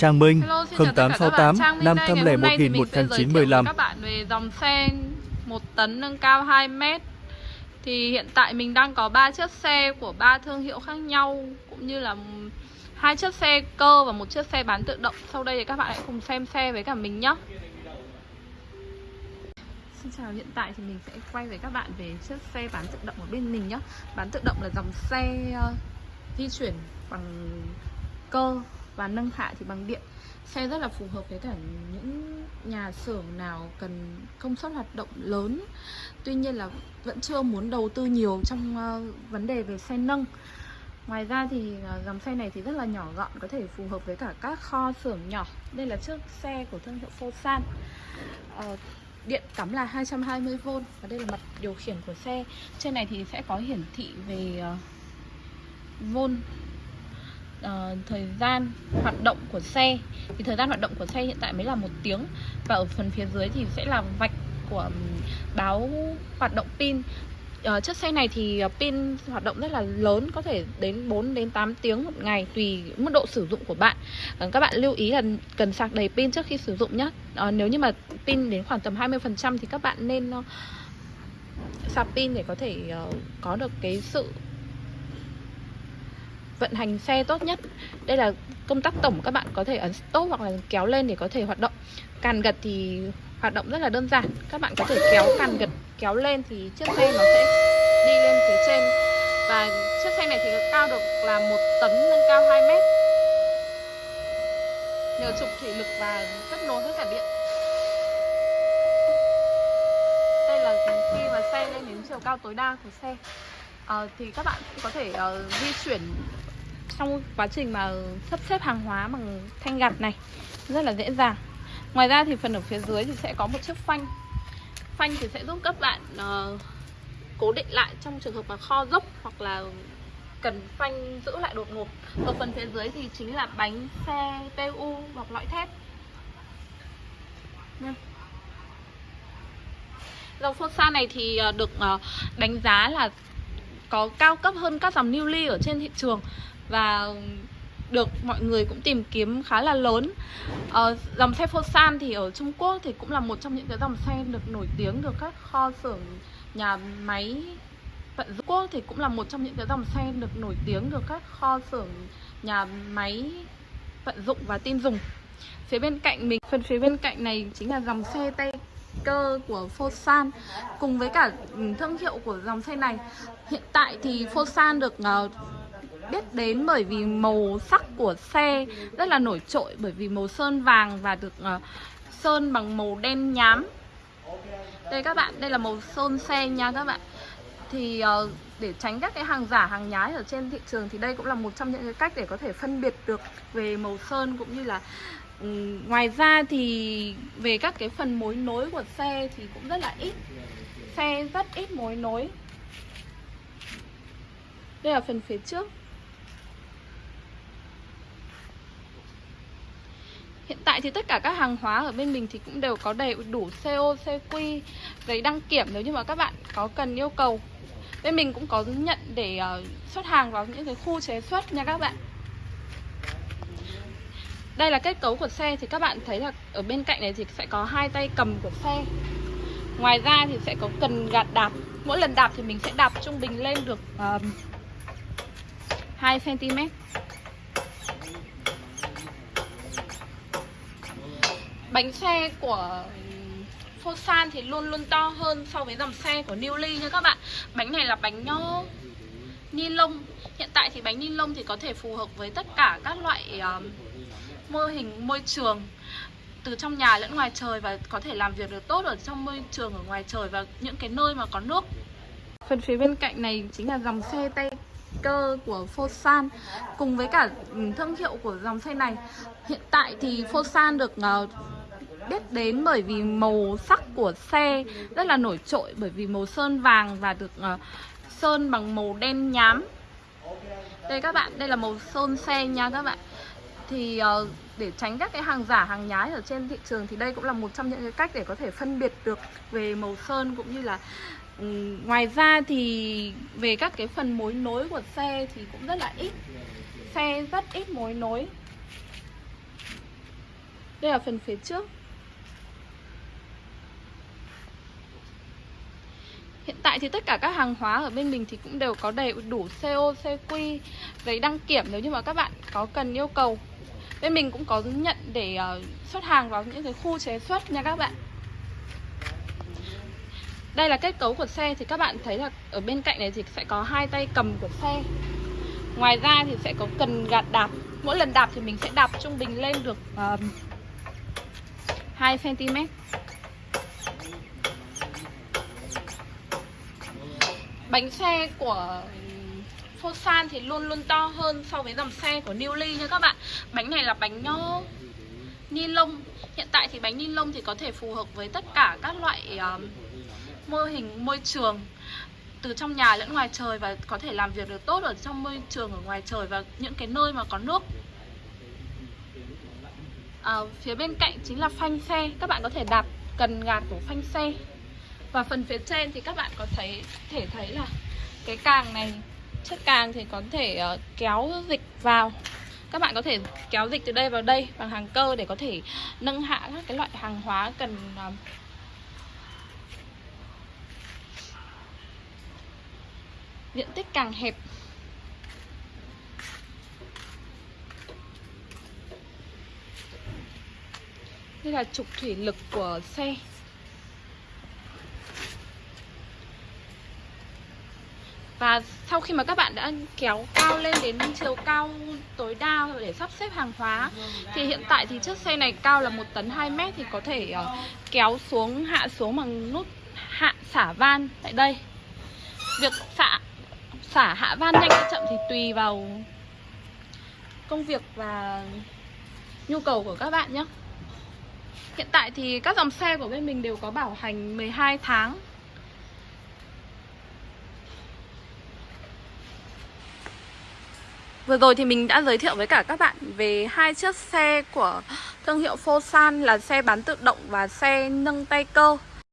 Trang Minh Hello, xin chào tất cả các 0868 bạn. Trang Minh đây. Ngày hôm nay thì 501 mình sẽ giới thiệu 1915 với các bạn về dòng xe 1 tấn nâng cao 2 mét. Thì hiện tại mình đang có 3 chiếc xe của ba thương hiệu khác nhau Cũng như là hai chiếc xe cơ và một chiếc xe bán tự động. Sau đây thì các bạn hãy cùng xem xe với cả mình nhé. Xin chào, hiện tại thì mình sẽ quay với các bạn về chiếc xe bán tự động ở bên mình nhé. Bán tự động là dòng xe ờ, di chuyển bằng cơ và nâng hạ thì bằng điện. Xe rất là phù hợp với cả những nhà xưởng nào cần công suất hoạt động lớn. Tuy nhiên là vẫn chưa muốn đầu tư nhiều trong ờ, vấn đề về xe nâng. Ngoài ra thì ờ, dòng xe này thì rất là nhỏ gọn Có thể phù hợp với cả các kho xưởng nhỏ. Đây là chiếc xe của thương hiệu Fosan. Ờ, điện cắm là 220V Và đây là mặt điều khiển của xe. Trên này thì sẽ có hiển thị về ờ, vôn uh, thời gian hoạt động của xe. Thì thời gian hoạt động của xe hiện tại mới là một tiếng. Và ở phần phía dưới thì sẽ là vạch của báo hoạt động pin. Ờ, chiếc xe này thì ờ, pin hoạt động rất là lớn có thể đến 4 đến 8 tiếng một ngày tùy mức độ sử dụng của bạn. Ờ, các bạn lưu ý là cần sạc đầy pin trước khi sử dụng nhé Ờ, nếu như mà pin đến khoảng tầm 20% thì các bạn nên uh, sạc pin để có thể uh, có được cái sự vận hành xe tốt nhất. Đây là công tắc tổng các bạn có thể ấn stop hoặc là kéo lên để có thể hoạt động. Càn gật thì hoạt động rất là đơn giản. Các bạn có thể kéo càn gật kéo lên thì chiếc xe nó sẽ đi lên phía trên. Và chiếc xe này thì cao được là một tấn nâng cao 2 mét. Nhờ trục thủy lực và kết nối với cả điện. Đây là khi mà xe lên đến chiều cao tối đa của xe. À, thì các bạn có thể uh, di chuyển trong quá trình mà sắp xếp hàng hóa bằng thanh gạt này rất là dễ dàng. Ngoài ra thì phần ở phía dưới thì sẽ có một chiếc phanh. Phanh thì sẽ giúp các bạn uh, cố định lại trong trường hợp mà kho dốc hoặc là cần phanh giữ lại đột ngột. Ở phần phía dưới thì chính là bánh xe PU bọc lõi thép. Nha. dòng Fosa này thì ờ, được ờ, đánh giá là có cao cấp hơn các dòng Newly ở trên thị trường và được mọi người cũng tìm kiếm khá là lớn. Ờ, dòng xe Fosan thì ở Trung Quốc thì cũng là một trong những cái dòng xe được nổi tiếng được các kho xưởng nhà máy vận dụng. Quốc thì cũng là một trong những cái dòng xe được nổi tiếng được các kho xưởng nhà máy vận dụng và tin dùng. Phía bên cạnh mình phần phía bên cạnh này chính là dòng xe tay cơ của Fosan. Cùng với cả thương hiệu của dòng xe này hiện tại thì Fosan được uh, biết đến bởi vì màu sắc của xe rất là nổi trội bởi vì màu sơn vàng và được uh, sơn bằng màu đen nhám. Đây các bạn đây là màu sơn xe nha các bạn. Thì uh, để tránh các cái hàng giả hàng nhái ở trên thị trường thì đây cũng là một trong những cái cách để có thể phân biệt được về màu sơn cũng như là um, ngoài ra thì về các cái phần mối nối của xe thì cũng rất là ít. Xe rất ít mối nối. Đây là phần phía trước. Hiện tại thì tất cả các hàng hóa ở bên mình thì cũng đều có đầy đủ CO, CQ, giấy đăng kiểm nếu như mà các bạn có cần yêu cầu. Bên mình cũng có nhận để ờ, xuất hàng vào những cái khu chế xuất nha các bạn. Đây là kết cấu của xe thì các bạn thấy là ở bên cạnh này thì sẽ có hai tay cầm của xe. Ngoài ra thì sẽ có cần gạt đạp. Mỗi lần đạp thì mình sẽ đạp trung bình lên được um, 2 cm. Bánh xe của Fosan thì luôn luôn to hơn so với dòng xe của Newly nha các bạn Bánh này là bánh uh, ni lông Hiện tại thì bánh ni lông thì có thể phù hợp với tất cả các loại uh, mô hình môi trường từ trong nhà lẫn ngoài trời và có thể làm việc được tốt ở trong môi trường ở ngoài trời và những cái nơi mà có nước. Phần phía bên cạnh này chính là dòng xe tay cơ của Fosan cùng với cả thương hiệu của dòng xe này. Hiện tại thì Fosan được uh, biết đến bởi vì màu sắc của xe rất là nổi trội bởi vì màu sơn vàng và được uh, sơn bằng màu đen nhám. Đây các bạn, đây là màu sơn xe nha các bạn. Thì uh, để tránh các cái hàng giả hàng nhái ở trên thị trường thì đây cũng là một trong những cái cách để có thể phân biệt được về màu sơn cũng như là um, ngoài ra thì về các cái phần mối nối của xe thì cũng rất là ít xe rất ít mối nối Đây là phần phía trước Hiện tại thì tất cả các hàng hóa ở bên mình thì cũng đều có đầy đủ CO, CQ, giấy đăng kiểm nếu như mà các bạn có cần yêu cầu. Bên mình cũng có nhận để ờ, xuất hàng vào những cái khu chế xuất nha các bạn. Đây là kết cấu của xe thì các bạn thấy là ở bên cạnh này thì sẽ có hai tay cầm của xe. Ngoài ra thì sẽ có cần gạt đạp. Mỗi lần đạp thì mình sẽ đạp trung bình lên được um, 2 cm. Bánh xe của Fosan thì luôn luôn to hơn so với dòng xe của Newly nha các bạn. Bánh này là bánh nho ni lông. Hiện tại thì bánh ni lông thì có thể phù hợp với tất cả các loại uh, mô hình môi trường từ trong nhà lẫn ngoài trời và có thể làm việc được tốt ở trong môi trường ở ngoài trời và những cái nơi mà có nước. À, phía bên cạnh chính là phanh xe. Các bạn có thể đạp cần gạt của phanh xe và phần phía trên thì các bạn có thấy thể thấy là cái càng này chất càng thì có thể uh, kéo dịch vào. Các bạn có thể kéo dịch từ đây vào đây bằng hàng cơ để có thể nâng hạ các cái loại hàng hóa cần uh, diện tích càng hẹp. Đây là trục thủy lực của xe. Và sau khi mà các bạn đã kéo cao lên đến chiều cao tối đa để sắp xếp hàng hóa Thì hiện tại thì chiếc xe này cao là 1 tấn 2 mét thì có thể uh, kéo xuống, hạ xuống bằng nút hạ xả van tại đây. Việc xả, xả hạ van nhanh hay chậm thì tùy vào công việc và nhu cầu của các bạn nhé. Hiện tại thì các dòng xe của bên mình đều có bảo hành 12 tháng. Vừa rồi thì mình đã giới thiệu với cả các bạn về hai chiếc xe của thương hiệu Fosan là xe bán tự động và xe nâng tay cơ.